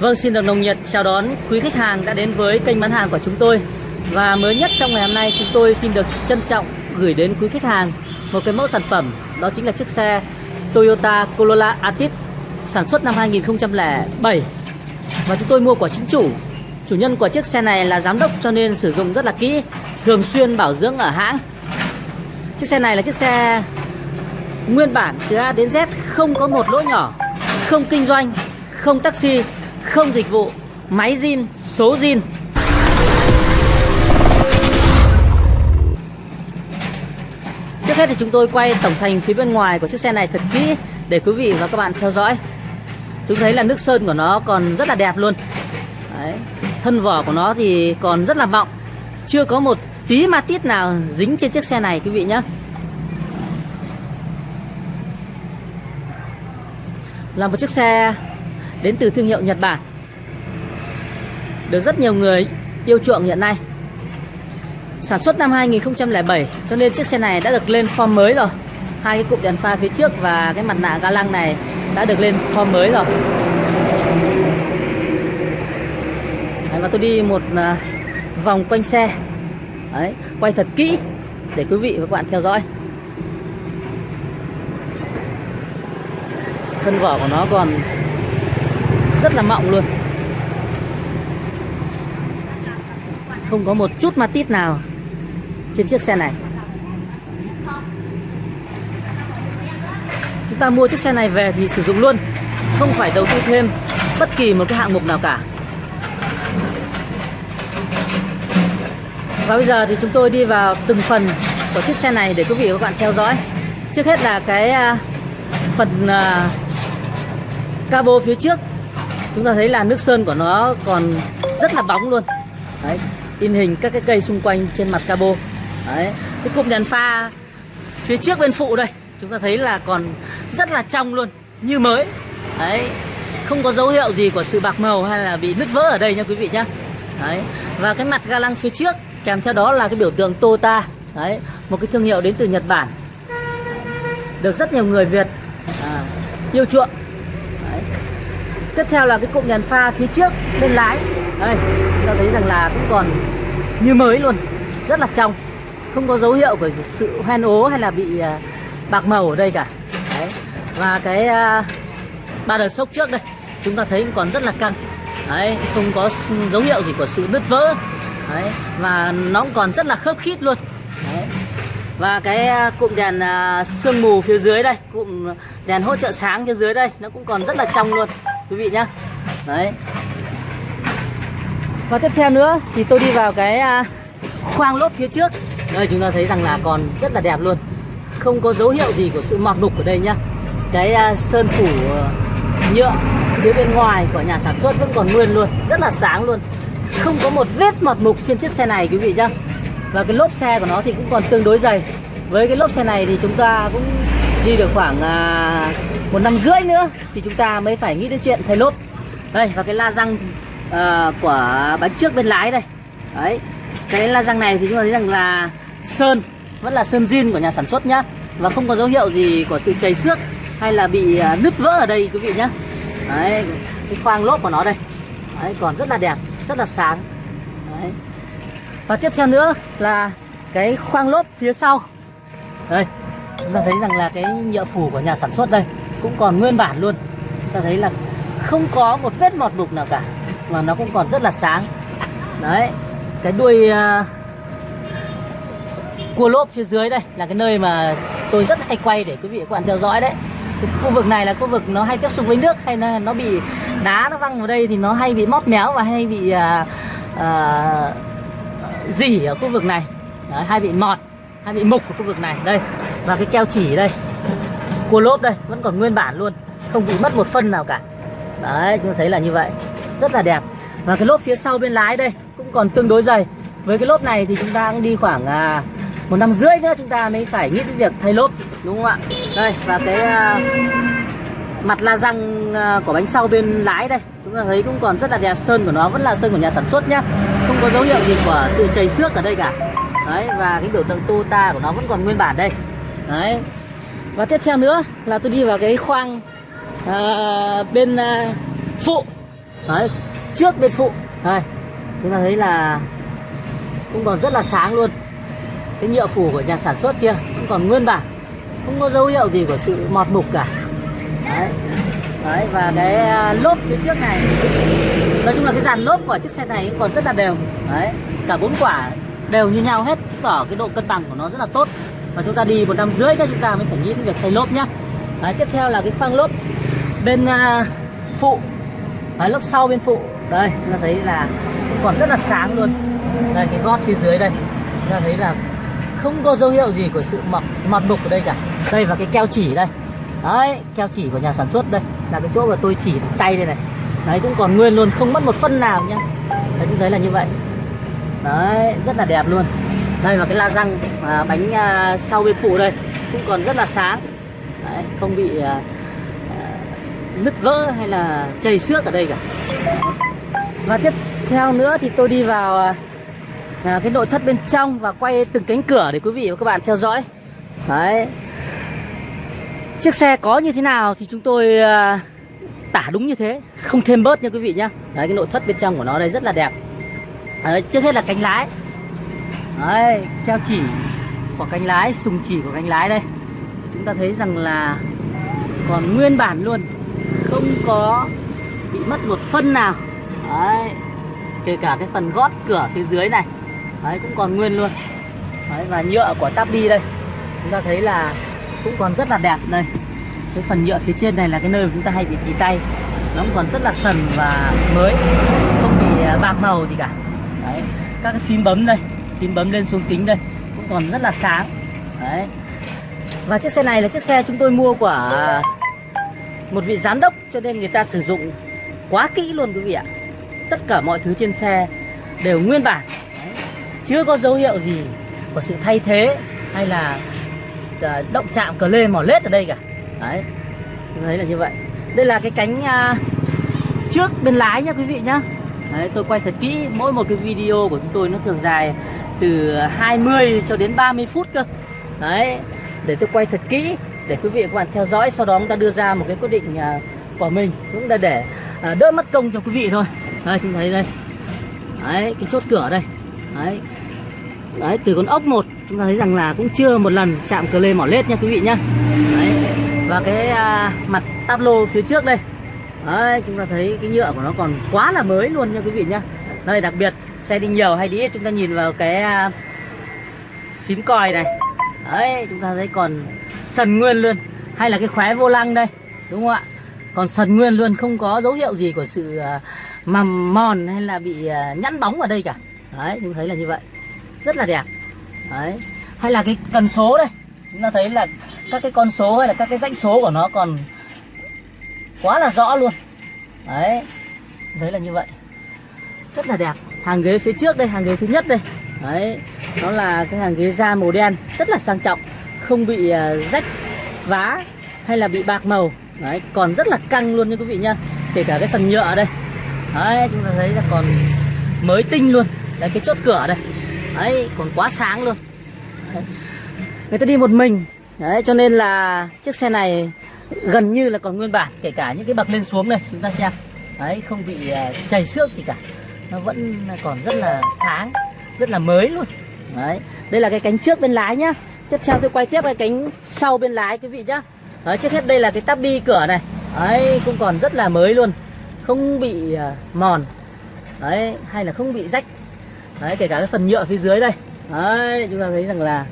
Vâng, xin được nồng nhiệt chào đón quý khách hàng đã đến với kênh bán hàng của chúng tôi. Và mới nhất trong ngày hôm nay chúng tôi xin được trân trọng gửi đến quý khách hàng một cái mẫu sản phẩm Đó chính là chiếc xe Toyota Corolla Altis sản xuất năm 2007 Và chúng tôi mua của chính chủ. Chủ nhân của chiếc xe này là giám đốc cho nên sử dụng rất là kỹ Thường xuyên bảo dưỡng ở hãng Chiếc xe này là chiếc xe nguyên bản từ A đến Z không có một lỗi nhỏ Không kinh doanh, không taxi không dịch vụ, máy zin, số zin. Trước hết thì chúng tôi quay tổng thành phía bên ngoài của chiếc xe này thật kỹ để quý vị và các bạn theo dõi. Chúng thấy là nước sơn của nó còn rất là đẹp luôn. Đấy. Thân vỏ của nó thì còn rất là mọng. Chưa có một tí ma tít nào dính trên chiếc xe này, quý vị nhé. Là một chiếc xe đến từ thương hiệu Nhật Bản được rất nhiều người yêu chuộng hiện nay sản xuất năm 2007 cho nên chiếc xe này đã được lên form mới rồi hai cái cụm đèn pha phía trước và cái mặt nạ ga lăng này đã được lên form mới rồi Đấy, và tôi đi một à, vòng quanh xe. Đấy, quay thật kỹ để quý vị và các bạn theo dõi. Thân vỏ của nó còn rất là mọng luôn. Không có một chút ma tít nào trên chiếc xe này. Chúng ta mua chiếc xe này về thì sử dụng luôn không phải đầu tư thêm bất kỳ một cái hạng mục nào cả. Và bây giờ thì chúng tôi đi vào từng phần của chiếc xe này để quý vị và các bạn theo dõi. Trước hết là cái à, phần à, cabo phía trước. Chúng ta thấy là nước sơn của nó còn rất là bóng luôn. Đấy, in hình các cái cây xung quanh trên mặt cabo. Đấy, cái cụm đèn pha phía trước bên phụ đây, chúng ta thấy là còn rất là trong luôn, như mới. Đấy, không có dấu hiệu gì của sự bạc màu hay là bị nứt vỡ ở đây nha quý vị nhé đấy, và cái mặt ga lăng phía trước kèm theo đó là cái biểu tượng Toyota đấy một cái thương hiệu đến từ Nhật Bản. Được rất nhiều người Việt à, yêu chuộng. Tiếp theo là cái cụm đèn pha phía trước bên lái. Đây chúng ta thấy rằng là cũng còn như mới luôn rất là trong. Không có dấu hiệu của sự hoen ố hay là bị à, bạc màu ở đây cả. Đấy. và cái à, ba đời sốc trước đây chúng ta thấy còn rất là căng. Đấy, không có dấu hiệu gì của sự nứt vỡ. Đấy, và nó cũng còn rất là khớp khít luôn. Đấy. và cái à, cụm đèn uh, sương mù phía dưới đây cụm đèn hỗ trợ sáng phía dưới đây nó cũng còn rất là trong luôn quý vị nhá. Đấy. Và tiếp theo nữa thì tôi đi vào cái à, khoang lốp phía trước. Đây chúng ta thấy rằng là còn rất là đẹp luôn. Không có dấu hiệu gì của sự mọt mục ở đây nhá. Cái à, sơn phủ ờ, nhựa phía bên ngoài của nhà sản xuất vẫn còn nguyên luôn rất là sáng luôn không có một vết mọt mục trên chiếc xe này quý vị nhá. Và cái lốp xe của nó thì cũng còn tương đối dày. Với cái lốp xe này thì chúng ta cũng đi được khoảng à, một năm rưỡi nữa thì chúng ta mới phải nghĩ đến chuyện thay lốp. Đây và cái la răng à, của bánh trước bên lái đây. Đấy cái la răng này thì chúng ta thấy rằng là sơn vẫn là sơn zin của nhà sản xuất nhá. Và không có dấu hiệu gì của sự chảy xước hay là bị à, nứt vỡ ở đây quý vị nhá. Đấy cái khoang lốp của nó đây. Đấy còn rất là đẹp rất là sáng. Đấy. Và tiếp theo nữa là cái khoang lốp phía sau. Đây chúng ta thấy rằng là cái nhựa phủ của nhà sản xuất đây cũng còn nguyên bản luôn. Chúng ta thấy là không có một vết mọt mục nào cả mà nó cũng còn rất là sáng. Đấy cái đuôi uh, cua lốp phía dưới đây là cái nơi mà tôi rất hay quay để quý vị các bạn theo dõi đấy cái khu vực này là khu vực nó hay tiếp xúc với nước hay là nó bị đá nó văng vào đây thì nó hay bị móp méo và hay bị uh, uh, dỉ ở khu vực này. Đấy, hay bị mọt hay bị mục ở khu vực này. Đây và cái keo chỉ đây cua lốp đây vẫn còn nguyên bản luôn không bị mất một phân nào cả. Đấy chúng ta thấy là như vậy rất là đẹp. Và cái lốp phía sau bên lái đây cũng còn tương đối dày. Với cái lốp này thì chúng ta cũng đi khoảng à, một năm rưỡi nữa chúng ta mới phải nghĩ đến việc thay lốp đúng không ạ? Đây và cái à, mặt la răng à, của bánh sau bên lái đây chúng ta thấy cũng còn rất là đẹp sơn của nó vẫn là sơn của nhà sản xuất nhá. Không có dấu hiệu gì của sự chảy xước ở đây cả. Đấy và cái biểu tượng Toyota của nó vẫn còn nguyên bản đây. Đấy. Và tiếp theo nữa là tôi đi vào cái khoang à, bên à, phụ. Đấy trước bên phụ. Đây chúng ta thấy là cũng còn rất là sáng luôn. Cái nhựa phủ của nhà sản xuất kia cũng còn nguyên bản không có dấu hiệu gì của sự mọt mục cả. Đấy. Đấy và cái à, lốp phía trước này. Nói chung là cái dàn lốp của chiếc xe này còn rất là đều. Đấy. Cả bốn quả đều như nhau hết. Chứng tỏ cái độ cân bằng của nó rất là tốt. Và chúng ta đi một năm rưỡi các chúng ta mới phải nghĩ đến việc thay lốp nhá. Đấy, tiếp theo là cái khoang lốp bên uh, phụ. Đấy, lốp sau bên phụ. Đây chúng ta thấy là còn rất là sáng luôn. Đây cái gót phía dưới đây. Chúng ta thấy là không có dấu hiệu gì của sự mọc mọt mục ở đây cả. Đây và cái keo chỉ đây. Đấy keo chỉ của nhà sản xuất đây. Là cái chỗ mà tôi chỉ tay đây này. Đấy cũng còn nguyên luôn không mất một phân nào nhá. Đấy cũng thấy là như vậy. Đấy rất là đẹp luôn. Đây và cái la răng à, bánh à, sau bên phụ đây cũng còn rất là sáng. Đấy, không bị à, à, nứt vỡ hay là chảy xước ở đây cả. Và tiếp theo nữa thì tôi đi vào à, à, cái nội thất bên trong và quay từng cánh cửa để quý vị và các bạn theo dõi. Đấy. Chiếc xe có như thế nào thì chúng tôi à, tả đúng như thế không thêm bớt nha quý vị nhá. Đấy cái nội thất bên trong của nó đây rất là đẹp. Đấy, trước hết là cánh lái. Đấy keo chỉ của cánh lái sùng chỉ của cánh lái đây. Chúng ta thấy rằng là còn nguyên bản luôn không có bị mất một phân nào. Đấy kể cả cái phần gót cửa phía dưới này đấy cũng còn nguyên luôn. Đấy, và nhựa của tabi đây. Chúng ta thấy là cũng còn rất là đẹp đây. Cái phần nhựa phía trên này là cái nơi mà chúng ta hay bị tì tay. Nó còn rất là sần và mới không bị à, bạc màu gì cả. Đấy các cái phím bấm đây phím bấm lên xuống kính đây cũng còn rất là sáng. Đấy. Và chiếc xe này là chiếc xe chúng tôi mua của một vị giám đốc cho nên người ta sử dụng quá kỹ luôn quý vị ạ. Tất cả mọi thứ trên xe đều nguyên bản chưa có dấu hiệu gì của sự thay thế hay là à, động chạm cờ lê mỏ lết ở đây cả. Đấy thấy là như vậy. Đây là cái cánh à, trước bên lái nha quý vị nhá. Đấy, tôi quay thật kỹ mỗi một cái video của chúng tôi nó thường dài từ 20 cho đến 30 phút cơ. Đấy để tôi quay thật kỹ để quý vị các bạn theo dõi sau đó chúng ta đưa ra một cái quyết định à, của mình. Cũng là để đỡ mất công cho quý vị thôi. Đây chúng thấy đây. Đấy cái chốt cửa đây. Đấy đấy từ con ốc một chúng ta thấy rằng là cũng chưa một lần chạm cờ lê mỏ lết nha quý vị nhá. Đấy và cái à, mặt táp lô phía trước đây. Đấy chúng ta thấy cái nhựa của nó còn quá là mới luôn nha quý vị nhá. Đây đặc biệt xe đi nhiều hay đi chúng ta nhìn vào cái à, phím còi này. Đấy chúng ta thấy còn sần nguyên luôn hay là cái khóe vô lăng đây đúng không ạ? Còn sần nguyên luôn không có dấu hiệu gì của sự à, mầm mòn hay là bị à, nhẵn bóng ở đây cả. Đấy chúng thấy là như vậy rất là đẹp. Đấy. Hay là cái cần số đây. Chúng ta thấy là các cái con số hay là các cái danh số của nó còn quá là rõ luôn. Đấy. Thấy là như vậy. Rất là đẹp. Hàng ghế phía trước đây hàng ghế thứ nhất đây. Đấy. Nó là cái hàng ghế da màu đen rất là sang trọng. Không bị uh, rách vá hay là bị bạc màu. Đấy. Còn rất là căng luôn nha quý vị nhá kể cả cái phần nhựa đây. Đấy chúng ta thấy là còn mới tinh luôn. Đấy cái chốt cửa đây đấy còn quá sáng luôn. Đấy. người ta đi một mình. Đấy cho nên là chiếc xe này gần như là còn nguyên bản kể cả những cái bậc lên xuống này chúng ta xem. Đấy không bị uh, chảy xước gì cả. Nó vẫn còn rất là sáng rất là mới luôn. Đấy đây là cái cánh trước bên lái nhá. Tiếp theo tôi quay tiếp cái cánh sau bên lái quý vị nhá. Đấy trước hết đây là cái tabi cửa này. Đấy cũng còn rất là mới luôn. Không bị uh, mòn. Đấy hay là không bị rách đấy kể cả cái phần nhựa phía dưới đây. Đấy chúng ta thấy rằng là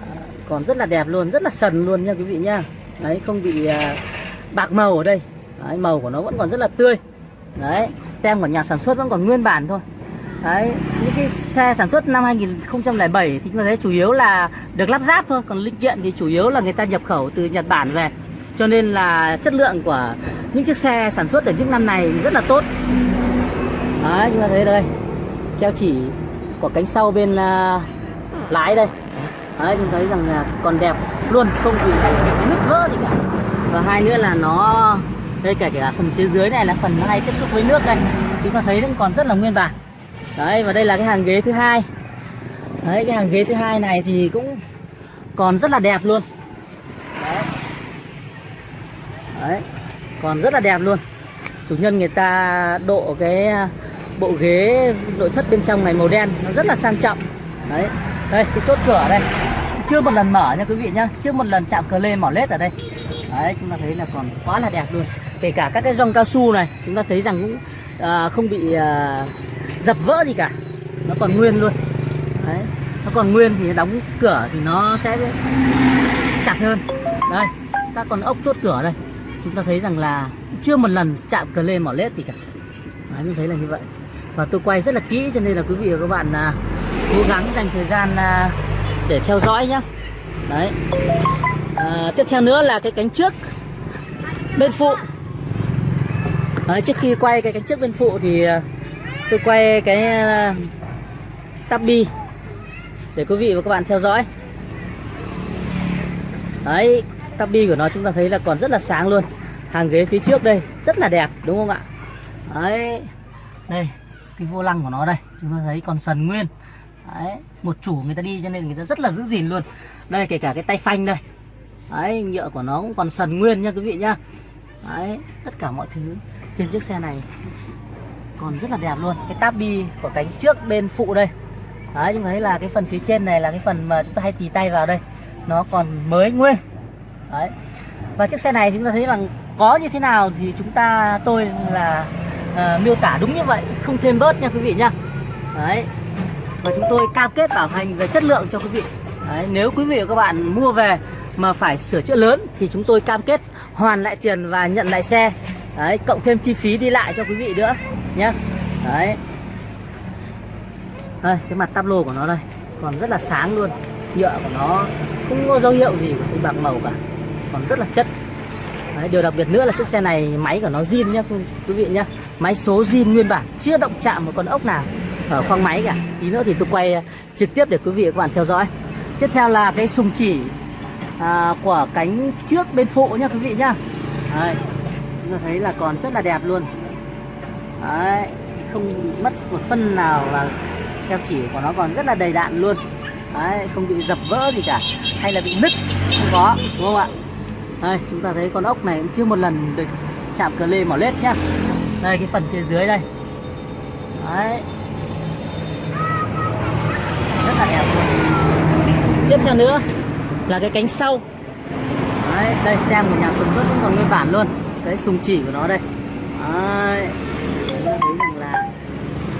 à, còn rất là đẹp luôn rất là sần luôn nha quý vị nha, đấy không bị à, bạc màu ở đây. Đấy, màu của nó vẫn còn rất là tươi. Đấy tem của nhà sản xuất vẫn còn nguyên bản thôi. Đấy những cái xe sản xuất năm 2007 thì chúng ta thấy chủ yếu là được lắp ráp thôi. Còn linh kiện thì chủ yếu là người ta nhập khẩu từ Nhật Bản về. Cho nên là chất lượng của những chiếc xe sản xuất ở những năm này rất là tốt. Đấy chúng ta thấy đây keo chỉ của cánh sau bên uh, lái đây. Đấy chúng thấy rằng là còn đẹp luôn không bị nứt vỡ gì cả. Và hai nữa là nó đây kể cả phần phía dưới này là phần nó hay tiếp xúc với nước đây. Chúng ta thấy vẫn còn rất là nguyên bản đấy và đây là cái hàng ghế thứ hai. Đấy cái hàng ghế thứ hai này thì cũng còn rất là đẹp luôn. Đấy, đấy. còn rất là đẹp luôn. Chủ nhân người ta độ cái bộ ghế nội thất bên trong này màu đen nó rất là sang trọng. Đấy đây cái chốt cửa đây. Chưa một lần mở nha quý vị nhá chưa một lần chạm cờ lê mỏ lết ở đây. Đấy chúng ta thấy là còn quá là đẹp luôn. Kể cả các cái rong cao su này chúng ta thấy rằng cũng à, không bị à, dập vỡ gì cả. Nó còn nguyên luôn. Đấy nó còn nguyên thì đóng cửa thì nó sẽ chặt hơn. Đây các con ốc chốt cửa đây. Chúng ta thấy rằng là chưa một lần chạm cờ lê mỏ lết gì cả. Đấy, mình thấy là như vậy và tôi quay rất là kỹ cho nên là quý vị và các bạn à, cố gắng dành thời gian à, để theo dõi nhé đấy. À, tiếp theo nữa là cái cánh trước bên phụ. Đấy, trước khi quay cái cánh trước bên phụ thì à, tôi quay cái à, tabi để quý vị và các bạn theo dõi. Đấy tabi của nó chúng ta thấy là còn rất là sáng luôn. Hàng ghế phía trước đây rất là đẹp đúng không ạ? Đấy. Đây cái vô lăng của nó đây. Chúng ta thấy còn sần nguyên. Đấy, một chủ người ta đi cho nên người ta rất là giữ gìn luôn. Đây, kể cả cái tay phanh đây. Đấy, nhựa của nó cũng còn sần nguyên nha quý vị nhá. Đấy, tất cả mọi thứ trên chiếc xe này còn rất là đẹp luôn. Cái táp bi của cánh trước bên phụ đây. Đấy, chúng ta thấy là cái phần phía trên này là cái phần mà chúng ta hay tì tay vào đây. Nó còn mới nguyên. Đấy. Và chiếc xe này chúng ta thấy là có như thế nào thì chúng ta, tôi là à, miêu tả đúng như vậy không thêm bớt nha quý vị nha. đấy. Và chúng tôi cam kết bảo hành về chất lượng cho quý vị. Đấy, nếu quý vị và các bạn mua về mà phải sửa chữa lớn thì chúng tôi cam kết hoàn lại tiền và nhận lại xe. Đấy cộng thêm chi phí đi lại cho quý vị nữa nhé đấy. Đây cái mặt tắp lô của nó đây còn rất là sáng luôn. Nhựa của nó không có dấu hiệu gì của sự bạc màu cả còn rất là chất. Đấy, điều đặc biệt nữa là chiếc xe này máy của nó zin nhá quý vị nhá máy số zin nguyên bản chưa động chạm một con ốc nào ở khoang máy cả tí nữa thì tôi quay ờ, trực tiếp để quý vị và các bạn theo dõi. Tiếp theo là cái sùng chỉ à, của cánh trước bên phụ nhá quý vị nhá. Đấy, chúng ta thấy là còn rất là đẹp luôn. Đấy, không bị mất một phân nào là theo chỉ của nó còn rất là đầy đạn luôn. Đấy, không bị dập vỡ gì cả hay là bị nứt không có đúng không ạ? Đây chúng ta thấy con ốc này cũng chưa một lần được chạm cờ lê mỏ lết nhá đây, cái phần phía dưới đây. Đấy. Rất là đẹp. Luôn tiếp theo nữa là cái cánh sau. Đấy, đây, tem của nhà sản xuất cũng còn nguyên bản luôn. Cái sùng chỉ của nó đây. Đấy. Thấy rằng là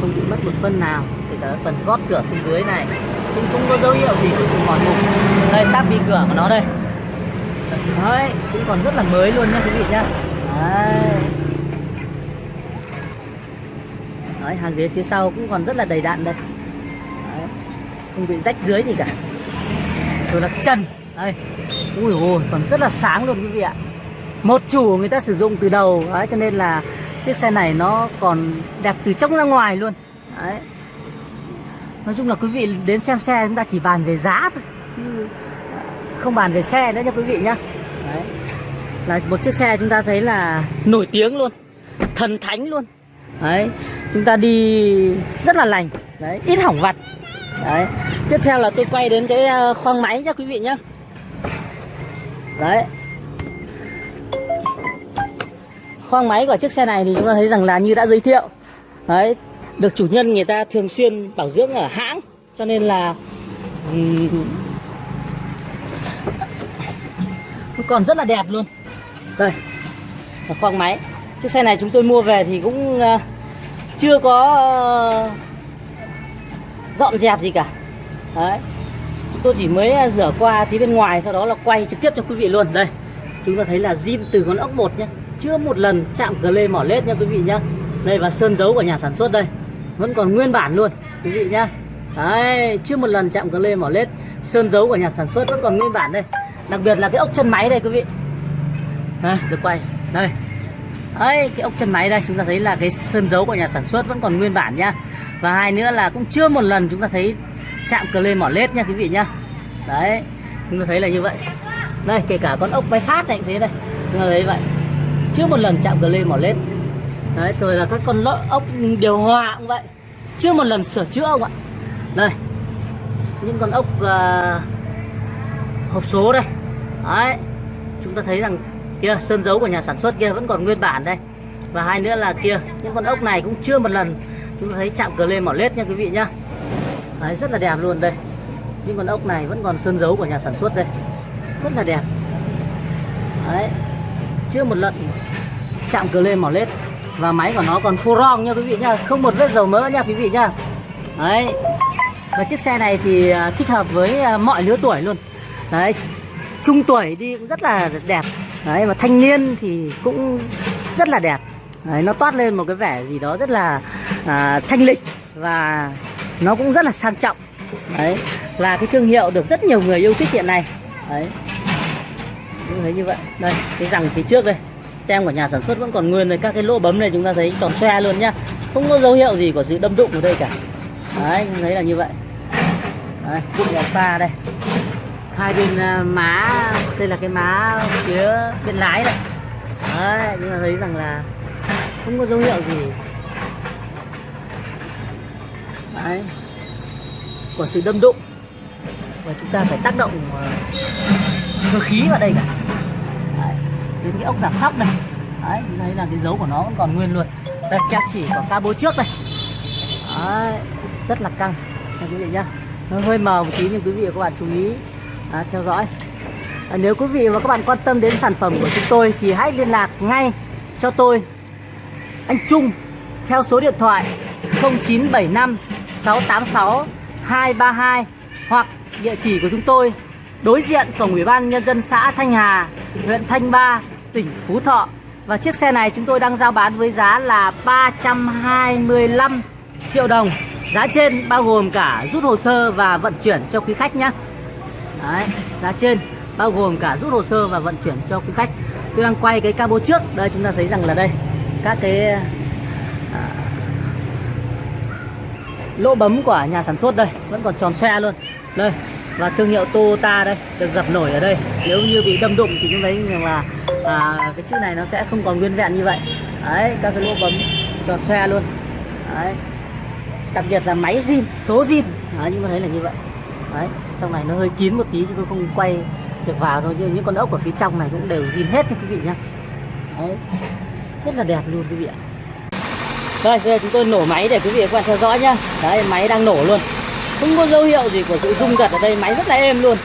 không bị mất một phân nào, kể cả phần gót cửa phía dưới này. Cũng không có dấu hiệu gì của sự mòn mục. Đây, táp bi cửa của nó đây. Đấy, cũng còn rất là mới luôn nha quý vị nhá. Đấy đấy, hàng ghế phía sau cũng còn rất là đầy đạn đây. Đấy. không bị rách dưới gì cả. Rồi là cái chân. Đây. Ui ôi còn rất là sáng luôn quý vị ạ. Một chủ người ta sử dụng từ đầu, đấy, cho nên là chiếc xe này nó còn đẹp từ trong ra ngoài luôn. Đấy. Nói chung là quý vị đến xem xe chúng ta chỉ bàn về giá thôi, chứ không bàn về xe nữa nha quý vị nhá. Đấy. Là một chiếc xe chúng ta thấy là nổi tiếng luôn, thần thánh luôn. Đấy chúng ta đi rất là lành. Đấy ít hỏng vặt. Đấy. Tiếp theo là tôi quay đến cái ờ, khoang máy nhá quý vị nhá. Đấy. Khoang máy của chiếc xe này thì chúng ta thấy rằng là như đã giới thiệu. Đấy. Được chủ nhân người ta thường xuyên bảo dưỡng ở hãng. Cho nên là nó còn rất là đẹp luôn. Đây. Là khoang máy. Chiếc xe này chúng tôi mua về thì cũng uh, chưa có ờ, dọn dẹp gì cả. Đấy. Chúng tôi chỉ mới ờ, rửa qua tí bên ngoài, sau đó là quay trực tiếp cho quý vị luôn. Đây, chúng ta thấy là zin từ con ốc một nhé chưa một lần chạm cờ lê mỏ lết nha quý vị nhá. Đây và sơn dấu của nhà sản xuất đây. Vẫn còn nguyên bản luôn, quý vị nhá. Đấy, chưa một lần chạm cờ lê mỏ lết. Sơn dấu của nhà sản xuất vẫn còn nguyên bản đây. Đặc biệt là cái ốc chân máy đây, quý vị. Đây được quay. Đây đấy cái ốc chân máy đây chúng ta thấy là cái sơn dấu của nhà sản xuất vẫn còn nguyên bản nhá. Và hai nữa là cũng chưa một lần chúng ta thấy chạm cờ lê mỏ lết nha quý vị nhá. Đấy chúng ta thấy là như vậy. Đây kể cả con ốc máy phát này cũng thế đây. Chúng ta thấy vậy. Chưa một lần chạm cờ lê mỏ lết. Đấy rồi là các con lỗ, ốc điều hòa cũng vậy. Chưa một lần sửa chữa ông ạ. Đây những con ốc uh, hộp số đây. Đấy chúng ta thấy rằng kia, sơn dấu của nhà sản xuất kia vẫn còn nguyên bản đây. Và hai nữa là kia, những con ốc này cũng chưa một lần chúng ta thấy chạm cờ lên mỏ lết nha quý vị nhá. Đấy, rất là đẹp luôn đây. Những con ốc này vẫn còn sơn dấu của nhà sản xuất đây. Rất là đẹp. Đấy, chưa một lần chạm cờ lên mỏ lết. Và máy của nó còn khô rong nha quý vị nhá. Không một vết dầu mỡ nha quý vị nhá. Đấy, và chiếc xe này thì à, thích hợp với à, mọi lứa tuổi luôn. Đấy, trung tuổi đi cũng rất là đẹp đấy và thanh niên thì cũng rất là đẹp. Đấy, nó toát lên một cái vẻ gì đó rất là à, thanh lịch và nó cũng rất là sang trọng. Đấy là cái thương hiệu được rất nhiều người yêu thích hiện nay. Đấy cũng thấy như vậy. Đây cái rằng phía trước đây. Tem của nhà sản xuất vẫn còn nguyên đây. Các cái lỗ bấm này chúng ta thấy còn xoe luôn nhá. Không có dấu hiệu gì của sự đâm đụng ở đây cả. Đấy thấy là như vậy. Đấy, pha đây hai bên à, má đây là cái má phía bên lái này. Đấy chúng ta thấy rằng là không có dấu hiệu gì. Đấy. Của sự đâm đụng. Và chúng ta phải tác động à, cơ khí vào đây cả. Đấy, đến cái ốc giảm sóc này. Đấy thấy là cái dấu của nó vẫn còn nguyên luôn. Đây kẹp chỉ của cabo trước đây. Đấy, rất là căng. Nha quý vị nhá. Nó hơi mờ một tí nhưng quý vị và các bạn chú ý à, theo dõi à, nếu quý vị và các bạn quan tâm đến sản phẩm của chúng tôi thì hãy liên lạc ngay cho tôi anh Trung theo số điện thoại 0975 686 232 hoặc địa chỉ của chúng tôi đối diện cổng ủy ban nhân dân xã Thanh Hà, huyện Thanh Ba, tỉnh Phú Thọ. Và chiếc xe này chúng tôi đang giao bán với giá là 325 triệu đồng. Giá trên bao gồm cả rút hồ sơ và vận chuyển cho quý khách nhé. Đấy, giá trên bao gồm cả rút hồ sơ và vận chuyển cho quý khách. Tôi đang quay cái cabo trước. Đây chúng ta thấy rằng là đây các cái à, lỗ bấm của nhà sản xuất đây vẫn còn tròn xe luôn. Đây và thương hiệu Toyota đây được dập nổi ở đây nếu như bị đâm đụng thì chúng thấy rằng là à, cái chữ này nó sẽ không còn nguyên vẹn như vậy đấy các cái lỗ bấm tròn xe luôn đấy đặc biệt là máy zin số zin đấy, chúng ta thấy là như vậy đấy trong này nó hơi kín một tí chứ tôi không quay được vào thôi chứ những con ốc ở phía trong này cũng đều zin hết nha quý vị nhá. Đấy rất là đẹp luôn quý vị ạ. Đây, giờ chúng tôi nổ máy để quý vị các bạn theo dõi nhá. Đấy máy đang nổ luôn. Không có dấu hiệu gì của sự rung giật ở đây máy rất là êm luôn.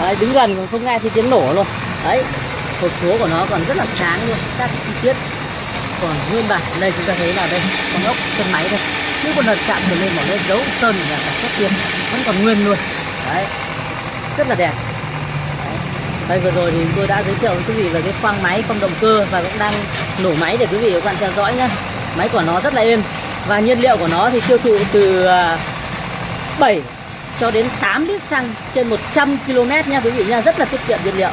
Đấy, đứng gần cũng không nghe thấy tiếng nổ luôn. Đấy hộp số của nó còn rất là sáng luôn. Các chi tiết còn nguyên bản đây chúng ta thấy là đây con ốc chân máy đây. Nếu một lần chạm được lên mà lên dấu sơn là sản xuất tiền vẫn còn nguyên luôn đấy. Rất là đẹp. Đấy. đây vừa rồi thì tôi đã giới thiệu với quý vị về cái khoang máy khoang động cơ và cũng đang nổ máy để quý vị và các bạn theo dõi nhé. máy của nó rất là êm và nhiên liệu của nó thì tiêu thụ từ à, 7 cho đến 8 lít xăng trên 100 km nha quý vị nha rất là tiết kiệm nhiên liệu.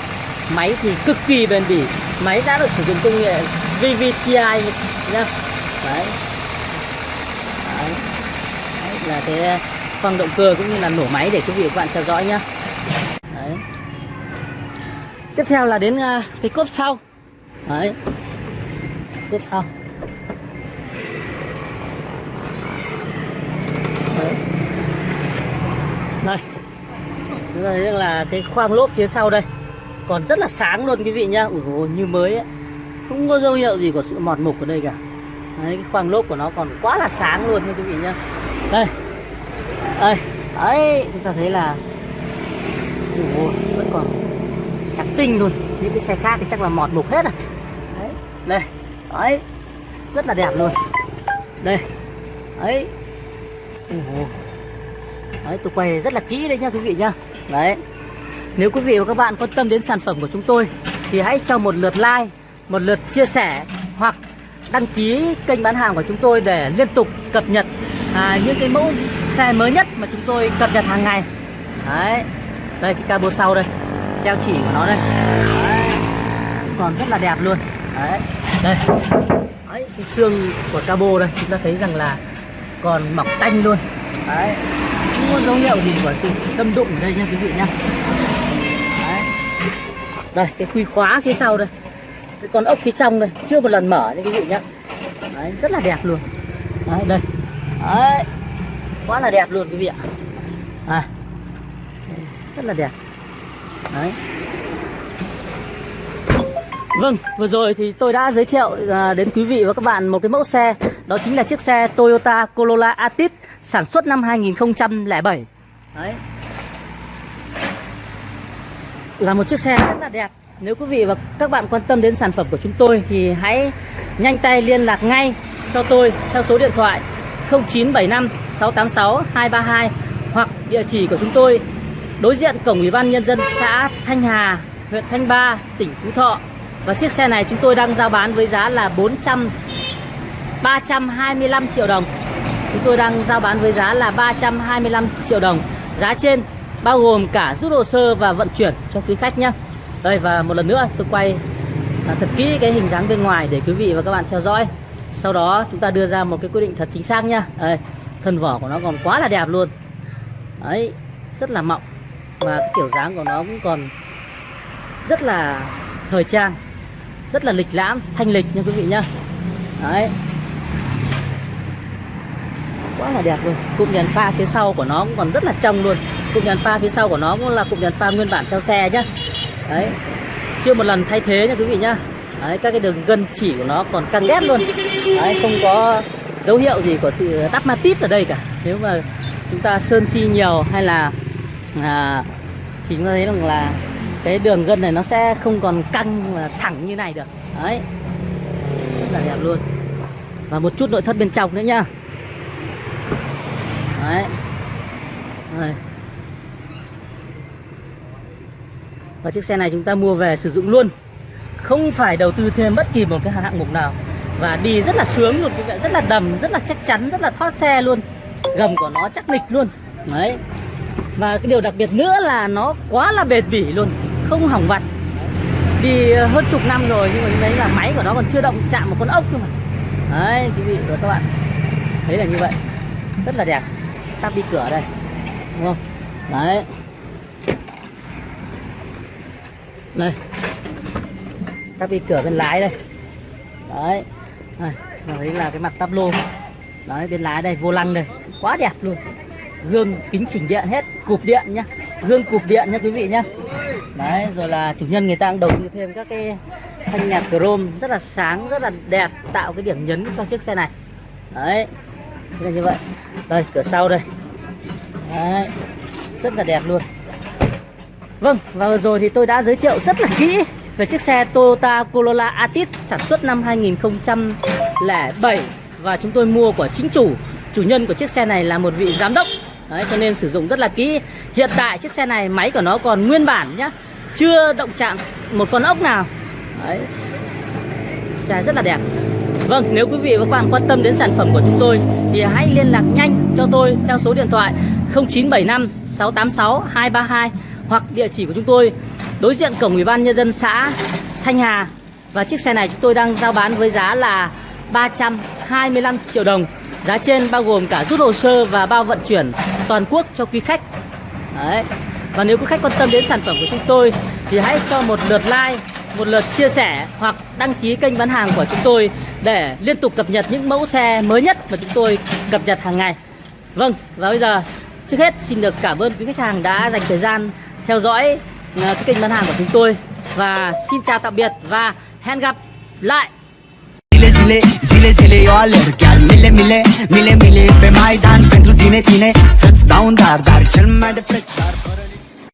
Máy thì cực kỳ bền bỉ. Máy đã được sử dụng công nghệ VVTi nha đấy. đấy. Đấy là cái khoang động cơ cũng như là nổ máy để quý vị và các bạn theo dõi nhé. đấy. Tiếp theo là đến à, cái cốp sau. Đấy. Cốp sau. Đấy. Đây đây là cái khoang lốp phía sau đây còn rất là sáng luôn quý vị nhá. Ủa như mới ấy. không có dấu hiệu gì của sự mọt mục ở đây cả. Đấy, cái khoang lốp của nó còn quá là sáng luôn nha quý vị nhá. Đây ơi, ấy chúng ta thấy là ủa, vẫn còn trắng tinh luôn những cái xe khác thì chắc là mọt mục hết rồi. đấy đây ấy, rất là đẹp luôn đây ấy, ủa. Đấy, tôi quay rất là kỹ đây nha quý vị nhá Đấy Nếu quý vị và các bạn quan tâm đến sản phẩm của chúng tôi Thì hãy cho một lượt like Một lượt chia sẻ Hoặc đăng ký kênh bán hàng của chúng tôi Để liên tục cập nhật à, Những cái mẫu xe mới nhất Mà chúng tôi cập nhật hàng ngày. Đấy Đây cái cabo sau đây. Treo chỉ của nó đây. Đấy. Còn rất là đẹp luôn. Đấy Đây. Đấy, cái xương của cabo đây Chúng ta thấy rằng là còn mỏng tanh luôn. Đấy không có dấu hiệu gì của sự tâm đụng ở đây nha quý vị nha. Đấy. đây cái khuy khóa phía sau đây. Cái con ốc phía trong đây chưa một lần mở nha quý vị nhá. Đấy, rất là đẹp luôn. Đấy, đây. Đấy quá là đẹp luôn quý vị ạ. À, rất là đẹp. Đấy. Vâng, vừa rồi thì tôi đã giới thiệu à, đến quý vị và các bạn một cái mẫu xe. Đó chính là chiếc xe Toyota Corolla Altis sản xuất năm 2007 Đấy. Là một chiếc xe rất là đẹp. Nếu quý vị và các bạn quan tâm đến sản phẩm của chúng tôi Thì hãy nhanh tay liên lạc ngay cho tôi theo số điện thoại 0975 686 232 Hoặc địa chỉ của chúng tôi đối diện cổng Ủy ban Nhân dân xã Thanh Hà, huyện Thanh Ba, tỉnh Phú Thọ và chiếc xe này chúng tôi đang giao bán với giá là 400 325 triệu đồng. Chúng tôi đang giao bán với giá là 325 triệu đồng. Giá trên bao gồm cả rút hồ sơ và vận chuyển cho quý khách nhé. Đây và một lần nữa tôi quay à, thật kỹ cái hình dáng bên ngoài để quý vị và các bạn theo dõi. Sau đó chúng ta đưa ra một cái quyết định thật chính xác nhá. Đây, thân vỏ của nó còn quá là đẹp luôn. Đấy, rất là mọng. Và cái kiểu dáng của nó cũng còn rất là thời trang rất là lịch lãm thanh lịch nha quý vị nhá. Đấy. Quá là đẹp luôn. Cụm đèn pha phía sau của nó cũng còn rất là trong luôn. Cụm đèn pha phía sau của nó cũng là cụm đèn pha nguyên bản theo xe nhá. Đấy. Chưa một lần thay thế nha quý vị nhá đấy các cái đường gân chỉ của nó còn căng đét luôn. Đấy không có dấu hiệu gì của sự đắp ma tít ở đây cả. Nếu mà chúng ta sơn xi nhiều hay là à, thì chúng ta thấy rằng là cái đường gân này nó sẽ không còn căng và thẳng như này được. Đấy rất là đẹp luôn. Và một chút nội thất bên trong nữa nhá. Đấy. Đây. và chiếc xe này chúng ta mua về sử dụng luôn không phải đầu tư thêm bất kỳ một cái hạng mục nào. Và đi rất là sướng luôn quý vị rất là đầm, rất là chắc chắn, rất là thoát xe luôn. Gầm của nó chắc nịch luôn. Đấy. Và cái điều đặc biệt nữa là nó quá là bền bỉ luôn, không hỏng vặt. Đi hơn chục năm rồi, nhưng mà thấy là máy của nó còn chưa động, chạm một con ốc cơ mà. Đấy, quý vị và các bạn. Thấy là như vậy. Rất là đẹp. Tắt đi cửa đây. Đúng không? Đấy. Đây tắp đi cửa bên lái đây. Đấy. Này đấy là cái mặt tắp lô. Đấy, bên lái đây, vô lăng đây. Quá đẹp luôn. Gương kính chỉnh điện hết, cụp điện nhá. Gương cụp điện nhá, quý vị nhá. Đấy, rồi là chủ nhân người ta cũng đầu tư thêm các cái thanh nhạc chrome rất là sáng, rất là đẹp, tạo cái điểm nhấn cho chiếc xe này. Đấy thế là như vậy. Đây, cửa sau đây. Đấy, rất là đẹp luôn. Vâng và vừa rồi thì tôi đã giới thiệu rất là kỹ về chiếc xe Toyota Corolla Altis sản xuất năm 2007 và chúng tôi mua của chính chủ chủ nhân của chiếc xe này là một vị giám đốc. Đấy, cho nên sử dụng rất là kỹ. Hiện tại chiếc xe này máy của nó còn nguyên bản nhá Chưa động chạm một con ốc nào. Đấy. Xe rất là đẹp. Vâng, nếu quý vị và các bạn quan tâm đến sản phẩm của chúng tôi Thì hãy liên lạc nhanh cho tôi theo số điện thoại 0975 686 232 Hoặc địa chỉ của chúng tôi Đối diện cổng Ủy ban Nhân dân xã Thanh Hà. Và chiếc xe này chúng tôi đang giao bán với giá là 325 triệu đồng. Giá trên bao gồm cả rút hồ sơ và bao vận chuyển toàn quốc cho quý khách. Đấy. Và nếu quý khách quan tâm đến sản phẩm của chúng tôi Thì hãy cho một lượt like, một lượt chia sẻ Hoặc đăng ký kênh bán hàng của chúng tôi Để liên tục cập nhật những mẫu xe mới nhất mà chúng tôi cập nhật hàng ngày. Vâng, và bây giờ trước hết xin được cảm ơn quý khách hàng đã dành thời gian theo dõi. Ờ, cái kênh bán hàng của chúng tôi. Và xin chào tạm biệt và hẹn gặp lại. Zile, zile, zile eu alerg Chiar mile, mile, mile, mile pe Maidan Pentru tine, tine, să-ți dau un dar Dar cel mai de preț, dar fără